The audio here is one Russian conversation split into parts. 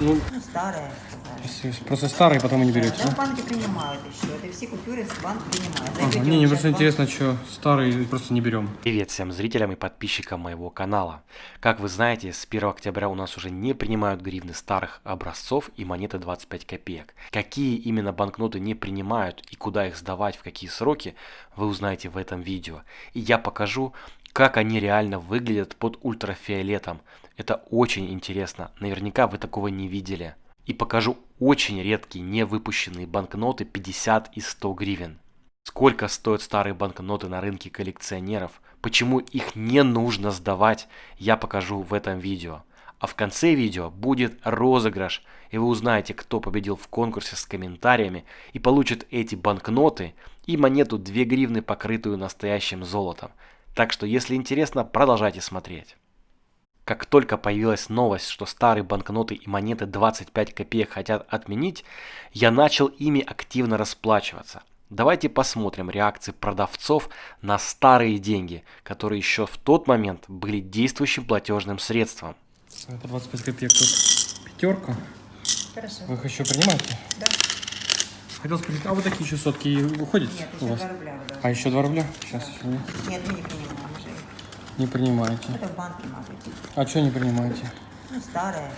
Ну, старые. просто старые, потом и не берете, Да, да? банки принимают еще. Это все купюры банк принимает. Ага, не, мне сейчас просто банк, интересно, что старые просто не берем. Привет всем зрителям и подписчикам моего канала. Как вы знаете, с 1 октября у нас уже не принимают гривны старых образцов и монеты 25 копеек. Какие именно банкноты не принимают и куда их сдавать, в какие сроки, вы узнаете в этом видео. И я покажу, как они реально выглядят под ультрафиолетом. Это очень интересно, наверняка вы такого не видели. И покажу очень редкие невыпущенные банкноты 50 и 100 гривен. Сколько стоят старые банкноты на рынке коллекционеров, почему их не нужно сдавать, я покажу в этом видео. А в конце видео будет розыгрыш, и вы узнаете, кто победил в конкурсе с комментариями и получит эти банкноты и монету 2 гривны, покрытую настоящим золотом. Так что, если интересно, продолжайте смотреть. Как только появилась новость, что старые банкноты и монеты 25 копеек хотят отменить, я начал ими активно расплачиваться. Давайте посмотрим реакции продавцов на старые деньги, которые еще в тот момент были действующим платежным средством. По 25 копеек тут пятерка. Хорошо. Вы их еще принимаете? Да. Хотел спросить, а вот такие еще сотки уходят Нет, у еще вас? 2 рубля. вы должны. А еще 2 рубля? Сейчас еще не, Нет, мы не принимаем. Не принимаете. Это в банке надо идти. А что не принимаете? Ну, старые.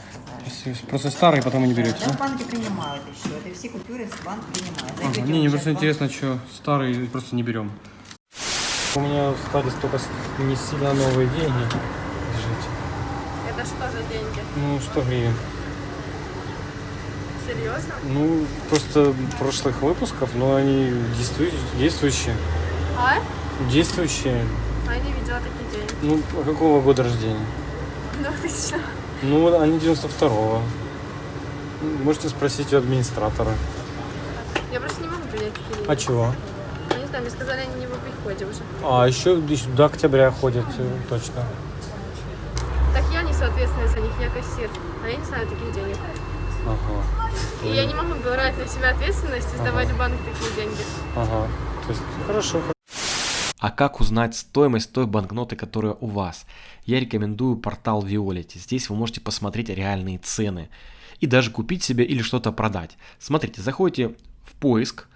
просто старые, потом и не берете, Да, да? банки принимают еще. Это все купюры банк принимает. Ага, Зайдете не, в мне просто банк, интересно, что старые просто не берем. У меня остались только с- не сильно новые деньги. Держите. Это что за деньги? Ну, 100 гривен. Серьезно? Ну, просто прошлых выпусков, но они действующие. действующие. А? Действующие. А я не видела такие деньги. Ну, а какого года рождения? 2000 Ну, они 92-го. Можете спросить у администратора. Я просто не могу принять деньги. А чего? Ну, не знаю, мне сказали, они не в приходе уже. А, еще до октября ходят, э, точно. Так я несу ответственность за них, я кассир. А я не знаю таких денег. Ага. И я не могу брать на себя ответственность и сдавать в банк такие деньги. Ага. То есть, хорошо. А как узнать стоимость той банкноты, которая у вас? Я рекомендую портал Violet. Здесь вы можете посмотреть реальные цены и даже купить себе или что-то продать. Смотрите, заходите в поиск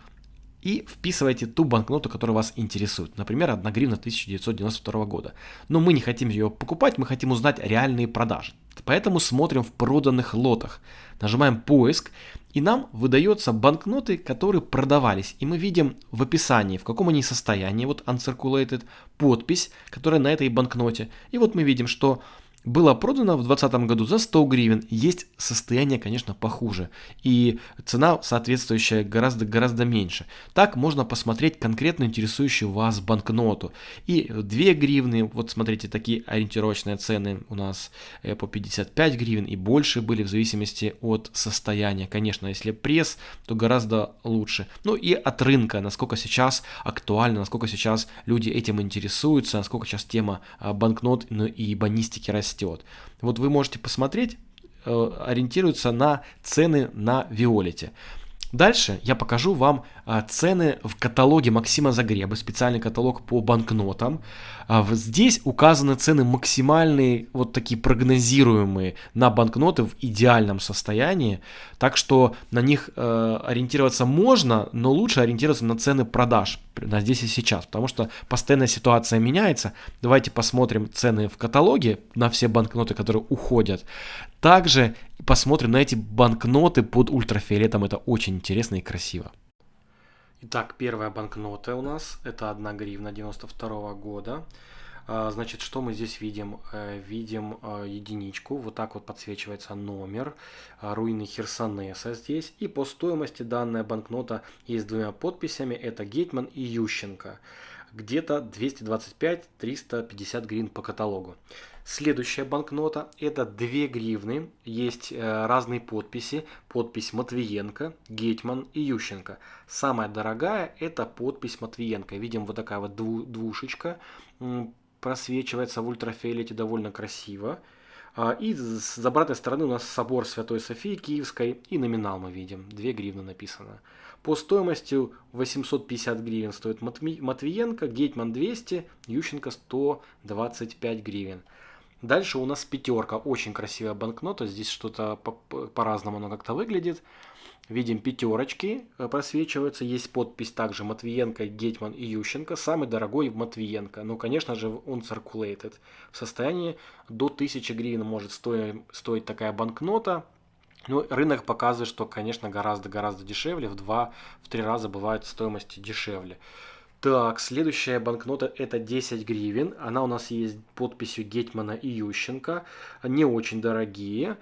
и вписываете ту банкноту, которая вас интересует. Например, 1 гривна 1992 года. Но мы не хотим ее покупать, мы хотим узнать реальные продажи. Поэтому смотрим в проданных лотах. Нажимаем поиск, и нам выдается банкноты, которые продавались. И мы видим в описании, в каком они состоянии, вот uncirculated, подпись, которая на этой банкноте. И вот мы видим, что было продано в 2020 году за 100 гривен. Есть состояние, конечно, похуже. И цена соответствующая гораздо-гораздо меньше. Так можно посмотреть конкретно интересующую вас банкноту. И 2 гривны, вот смотрите, такие ориентировочные цены у нас э, по 55 гривен и больше были в зависимости от состояния. Конечно, если пресс, то гораздо лучше. Ну и от рынка, насколько сейчас актуально, насколько сейчас люди этим интересуются, насколько сейчас тема а, банкнот ну, и банистики растет. Вот вы можете посмотреть, э, ориентируются на цены на Виолете. Дальше я покажу вам а, цены в каталоге Максима Загреба, специальный каталог по банкнотам. А, здесь указаны цены максимальные, вот такие прогнозируемые на банкноты в идеальном состоянии. Так что на них э, ориентироваться можно, но лучше ориентироваться на цены продаж на здесь и сейчас, потому что постоянная ситуация меняется. Давайте посмотрим цены в каталоге на все банкноты, которые уходят. Также посмотрим на эти банкноты под ультрафиолетом. Это очень интересно и красиво. Итак, первая банкнота у нас. Это 1 гривна 92 года. А, Значит, что мы здесь видим? Э, Видим э, единичку, вот так вот подсвечивается номер, а, руины Херсонеса здесь. И по стоимости данная банкнота есть двумя подписями, это Гетман и Ющенко. Где-то 225-350 гривен по каталогу. Следующая банкнота это 2 гривны, есть э, разные подписи, подпись Матвиенко, Гетман и Ющенко. Самая дорогая это подпись Матвиенко, видим вот такая вот дву- двушечка, просвечивается в ультрафиолете довольно красиво. А, И с обратной стороны у нас собор Святой Софии Киевской и номинал мы видим, 2 гривны написано. По стоимости 850 гривен стоит Матви- Матвиенко, Гетман 200, Ющенко 125 гривен. Дальше у нас пятерка, очень красивая банкнота, здесь что-то по- по-разному оно как-то выглядит. Видим пятерочки э, просвечиваются, есть подпись также Матвиенко, Гетман и Ющенко. Самый дорогой Матвиенко, ну конечно же он circulated. В состоянии до 1000 гривен может стоить, стоить такая банкнота. Ну, рынок показывает, что, конечно, гораздо-гораздо дешевле, в 2-3 раза бывает стоимости дешевле. Так, следующая банкнота это 10 гривен. Она у нас есть подписью Гетмана и Ющенко. Не очень дорогие.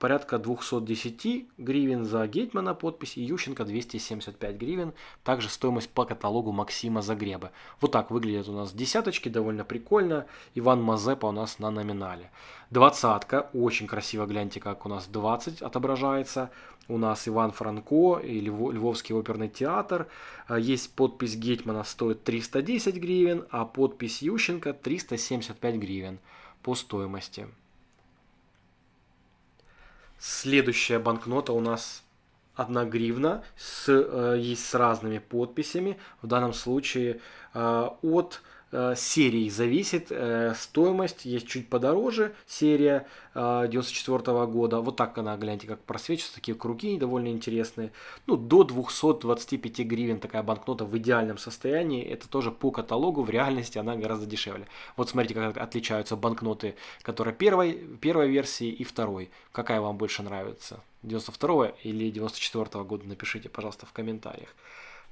Порядка 210 гривен за Гетмана подпись и Ющенко 275 гривен. Также стоимость по каталогу Максима Загреба. Вот так выглядят у нас десяточки, довольно прикольно. Иван Мазепа у нас на номинале. Двадцатка, очень красиво, гляньте, как у нас 20 отображается. У нас Иван Франко и Львовский оперный театр. А, есть подпись Гетмана стоит 310 гривен, а подпись Ющенко 375 гривен по стоимости. Следующая банкнота у нас 1 гривна, с, э, есть с разными подписями. В данном случае э, от Э, серии зависит э, стоимость, есть чуть подороже серия 94 э, года, вот так она, гляньте, как просвечивается, такие круги довольно интересные, ну, до 225 гривен такая банкнота в идеальном состоянии, это тоже по каталогу, в реальности она гораздо дешевле. Вот смотрите, как отличаются банкноты, которые первой, первой версии и второй, какая вам больше нравится, 92 или 94 года, напишите, пожалуйста, в комментариях.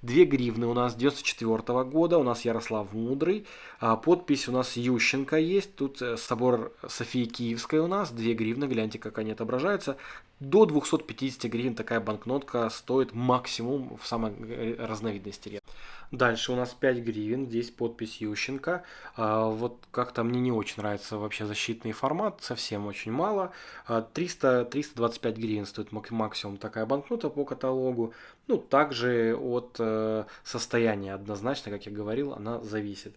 2 гривны у нас 94 года, у нас Ярослав Мудрый, а подпись у нас Ющенко есть, тут э, собор Софии Киевской у нас, 2 гривны, гляньте, как они отображаются. До 250 гривен такая банкнотка стоит максимум в самой э, разновидности. Дальше у нас 5 гривен, здесь подпись Ющенко. А, вот как-то мне не очень нравится вообще защитный формат, совсем очень мало. 300, а, 325 гривен стоит максимум такая банкнота по каталогу. Ну, также от э, состояния однозначно, как я говорил, она зависит.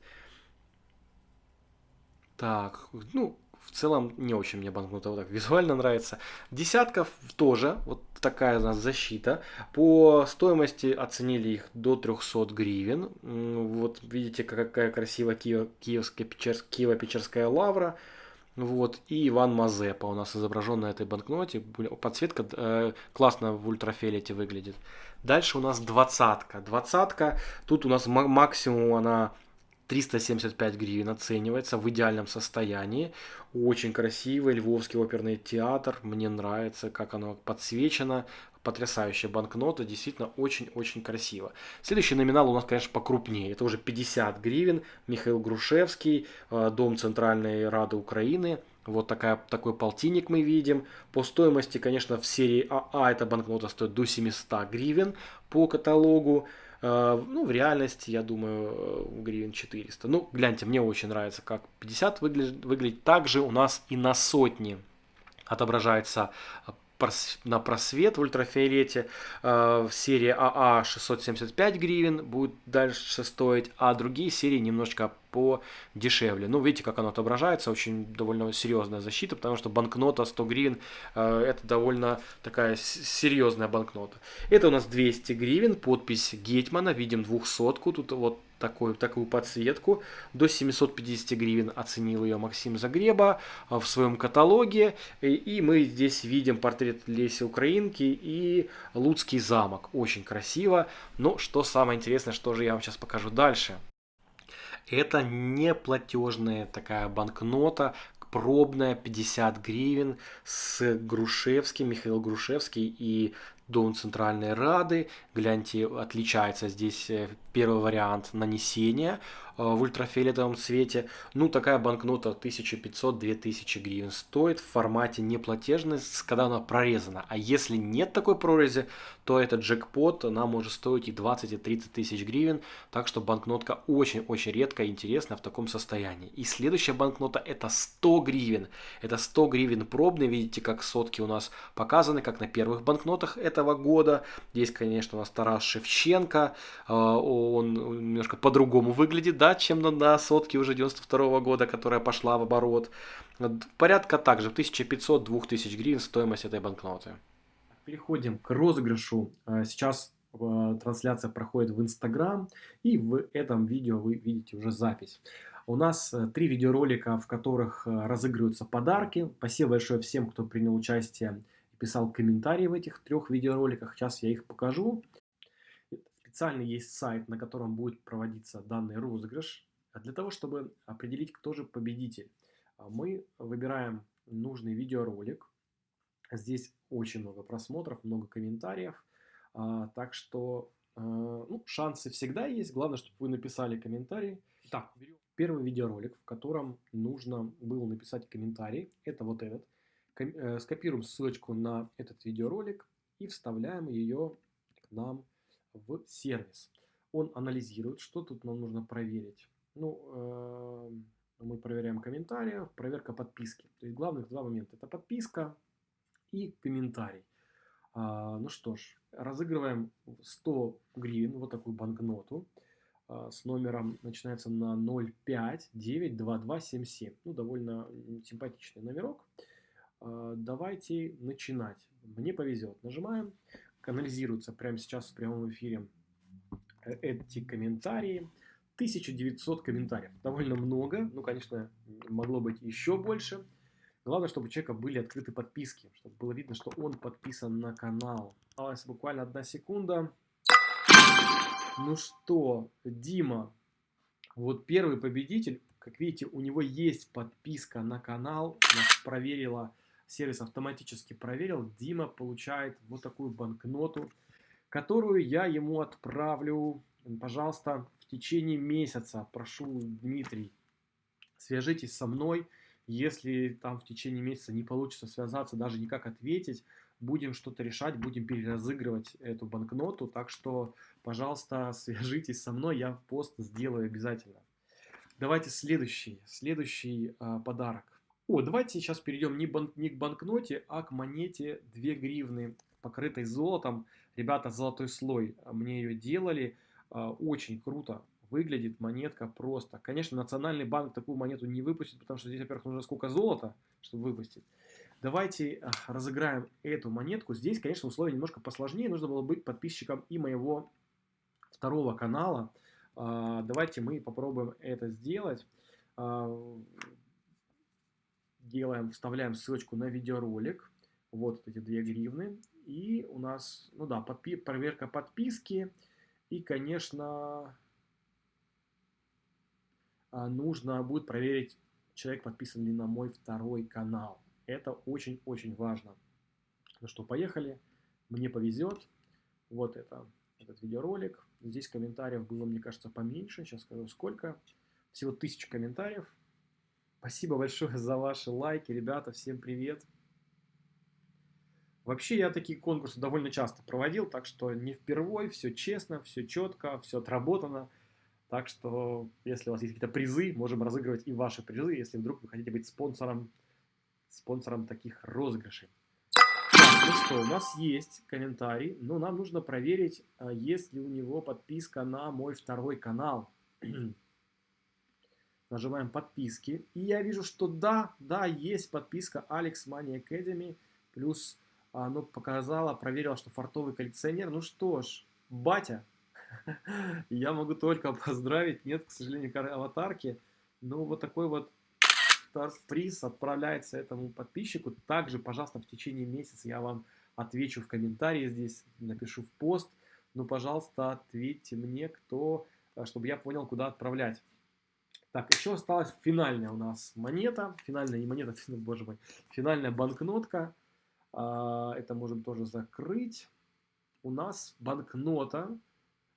Так, ну, в целом не очень мне банкнота вот так визуально нравится. Десятков тоже, вот такая у нас защита. По стоимости оценили их до 300 гривен. Вот видите, какая красивая Киев, киевская, Печерск, Киево-Печерская лавра. Вот, и Иван Мазепа у нас изображен на этой банкноте. Подсветка э, классно в ультрафиолете выглядит. Дальше у нас двадцатка. Двадцатка, тут у нас максимум она 375 гривен оценивается в идеальном состоянии. Очень красивый Львовский оперный театр. Мне нравится, как оно подсвечено. Потрясающая банкнота, действительно очень-очень красиво. Следующий номинал у нас, конечно, покрупнее. Это уже 50 гривен. Михаил Грушевский, э, Дом Центральной Рады Украины. Вот такая, такой полтинник мы видим. По стоимости, конечно, в серии АА эта банкнота стоит до 700 гривен по каталогу. Э, ну, в реальности, я думаю, э, гривен 400. Ну, гляньте, мне очень нравится, как 50 выглядит, выглядит. Также у нас и на сотни отображается на просвет в ультрафиолете. Э, в серии АА 675 гривен будет дальше стоить, а другие серии немножечко подешевле. Ну, видите, как оно отображается, очень довольно серьезная защита, потому что банкнота 100 гривен э, это довольно такая серьезная банкнота. Это у нас 200 гривен, подпись Гетмана, видим двухсотку, тут вот такую, такую подсветку. До 750 гривен оценил ее Максим Загреба а, в своем каталоге. И мы здесь видим портрет Леси Украинки и Луцкий замок. Очень красиво. Но что самое интересное, что же я вам сейчас покажу дальше. Это не платежная такая банкнота, пробная 50 гривен с Грушевским, Михаил Грушевский и Дом Центральной Рады. Гляньте, отличается здесь э, первый вариант нанесения в ультрафиолетовом цвете. Ну, такая банкнота 1500-2000 гривен стоит в формате неплатежность, когда она прорезана. А если нет такой прорези, то этот джекпот, она может стоить и 20, и 30 тысяч гривен. Так что банкнотка очень-очень редкая и интересная в таком состоянии. И следующая банкнота это 100 гривен. Это 100 гривен пробный. Видите, как сотки у нас показаны, как на первых банкнотах этого года. Здесь, конечно, у нас Тарас Шевченко. А, он немножко по-другому выглядит, да, чем на, на сотке уже 92 года, которая пошла в оборот. Порядка также 1500-2000 гривен стоимость этой банкноты. Переходим к розыгрышу. А, сейчас а, трансляция проходит в Инстаграм, и в этом видео вы видите уже запись. У нас э, три видеоролика, в которых э, разыгрываются подарки. Спасибо большое всем, кто принял участие и писал комментарии в этих трех видеороликах. Сейчас я их покажу. Специально есть сайт, на котором будет проводиться данный розыгрыш. А Для того, чтобы определить, кто же победитель, а, мы выбираем нужный видеоролик. Здесь очень много просмотров, много комментариев. А, Так что ну, шансы всегда есть. Главное, чтобы вы написали комментарий. Так, берем первый видеоролик, в котором нужно было написать комментарий. Это вот этот. Э, Скопируем ссылочку на этот видеоролик и вставляем ее к нам в сервис. Он анализирует, что тут нам нужно проверить. Ну, э, мы проверяем комментарии, проверка подписки. То есть главных два момента. Это подписка и комментарий. А, ну что ж, разыгрываем 100 гривен, вот такую банкноту а, с номером, начинается на 0592277. Ну, довольно симпатичный номерок. А, давайте начинать. Мне повезет. Нажимаем. Анализируются прямо сейчас в прямом эфире э, эти комментарии. 1900 комментариев. Довольно много. Ну, конечно, могло быть еще больше. Главное, чтобы у человека были открыты подписки, чтобы было видно, что он подписан на канал. Осталась буквально одна секунда. Ну что, Дима, вот первый победитель, как видите, у него есть подписка на канал. Нас проверила, сервис автоматически проверил. Дима получает вот такую банкноту, которую я ему отправлю, пожалуйста, в течение месяца. Прошу, Дмитрий, свяжитесь со мной. Если там в течение месяца не получится связаться, даже никак ответить, будем что-то решать, будем переразыгрывать эту банкноту. Так что, пожалуйста, свяжитесь со мной, я пост сделаю обязательно. Давайте следующий, следующий а, подарок. О, давайте сейчас перейдем не, бан- не к банкноте, а к монете 2 гривны, покрытой золотом. Ребята, золотой слой а, мне ее делали. А, очень круто выглядит монетка просто. Конечно, Национальный банк такую монету не выпустит, потому что здесь, во-первых, нужно сколько золота, чтобы выпустить. Давайте а, разыграем эту монетку. Здесь, конечно, условия немножко посложнее. Нужно было быть подписчиком и моего второго канала. Давайте мы попробуем это сделать. Делаем, вставляем ссылочку на видеоролик. Вот эти 2 гривны. И у нас, ну да, подпи- проверка подписки. И, конечно, а, нужно будет проверить, человек подписан ли на мой второй канал. Это очень-очень важно. Ну что, поехали. Мне повезет. Вот это, этот видеоролик. Здесь комментариев было, мне кажется, поменьше. Сейчас скажу, сколько. Всего тысяча комментариев. Спасибо большое за ваши лайки, ребята. Всем привет. Вообще я такие конкурсы довольно часто проводил, так что не впервой, все честно, все четко, все отработано. Так что, если у вас есть какие-то призы, можем разыгрывать и ваши призы, если вдруг вы хотите быть спонсором, спонсором таких розыгрышей. Так, ну что, у нас есть комментарий, но нам нужно проверить, а, есть ли у него подписка на мой второй канал. Нажимаем подписки. И я вижу, что да, да, есть подписка Alex Money Academy. Плюс оно показало, проверило, что фартовый коллекционер. Ну что ж, батя, я могу только поздравить. Нет, к сожалению, аватарки. Но вот такой вот приз отправляется этому подписчику. Также, пожалуйста, в течение месяца я вам отвечу в комментарии здесь, напишу в пост. Ну, пожалуйста, ответьте мне, кто, э, чтобы я понял, куда отправлять. Так, еще осталась финальная у нас монета. Финальная, не монета, боже мой. Финальная банкнотка. А, Это можем тоже закрыть. У нас банкнота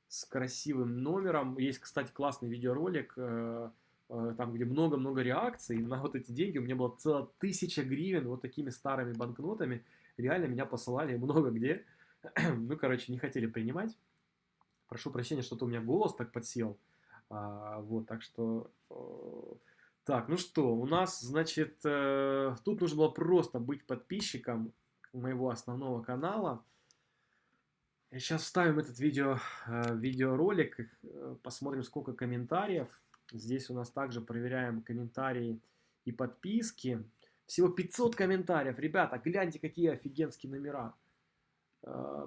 с красивым номером. Есть, кстати, классный видеоролик, э, э, там, где много-много реакций. На вот эти деньги у меня было целая тысяча гривен вот такими старыми банкнотами. Реально меня посылали много где. Ну, короче, не хотели принимать. Прошу прощения, что-то у меня голос так подсел. А, вот, так что... э, Так, ну что, у нас, значит, э, тут нужно было просто быть подписчиком моего основного канала. Сейчас вставим этот видео, э, видеоролик, посмотрим, сколько комментариев. Здесь у нас также проверяем комментарии и подписки. Всего 500 комментариев. Ребята, гляньте, какие офигенские номера.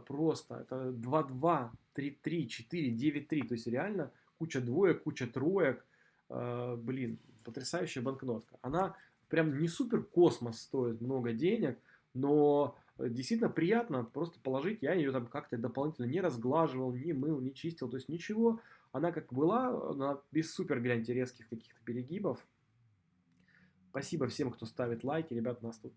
Просто. Это 2-2, 3-3, 4, 9-3. То есть реально куча двоек, куча троек. э, блин, потрясающая банкнотка. Она прям не супер космос стоит много денег, но э, действительно приятно просто положить. Я ее там как-то дополнительно не разглаживал, не мыл, не чистил, то есть ничего. Она как была, она без супер, гляньте, резких каких-то перегибов. Спасибо всем, кто ставит лайки. Ребят, у нас тут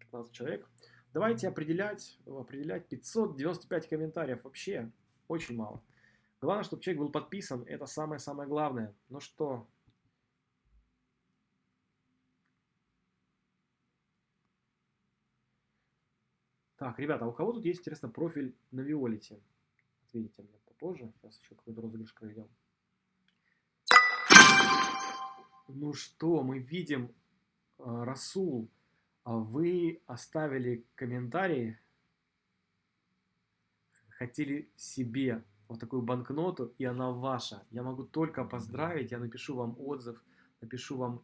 15 человек. Давайте определять, определять 595 комментариев. Вообще очень мало. Главное, чтобы человек был подписан. Это самое-самое главное. Ну что? Так, ребята, а у кого тут есть, интересно, профиль на Виолете? Ответите мне попозже. Сейчас еще какой-то розыгрыш проведем. Ну что, мы видим, э, Расул, а вы оставили комментарий, хотели себе вот такую банкноту, и она ваша. Я могу только поздравить, я напишу вам отзыв, напишу вам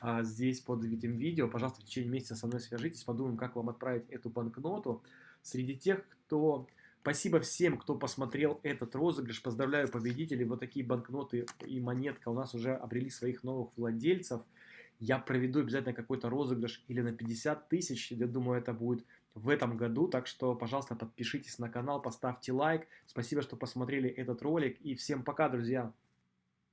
а, здесь под этим видео. Пожалуйста, в течение месяца со мной свяжитесь, подумаем, как вам отправить эту банкноту. Среди тех, кто... Спасибо всем, кто посмотрел этот розыгрыш. Поздравляю победителей. Вот такие банкноты и монетка у нас уже обрели своих новых владельцев. Я проведу обязательно какой-то розыгрыш или на 50 тысяч. Я думаю, это будет в этом году. Так что, пожалуйста, подпишитесь на канал, поставьте лайк. Спасибо, что посмотрели этот ролик. И всем пока, друзья!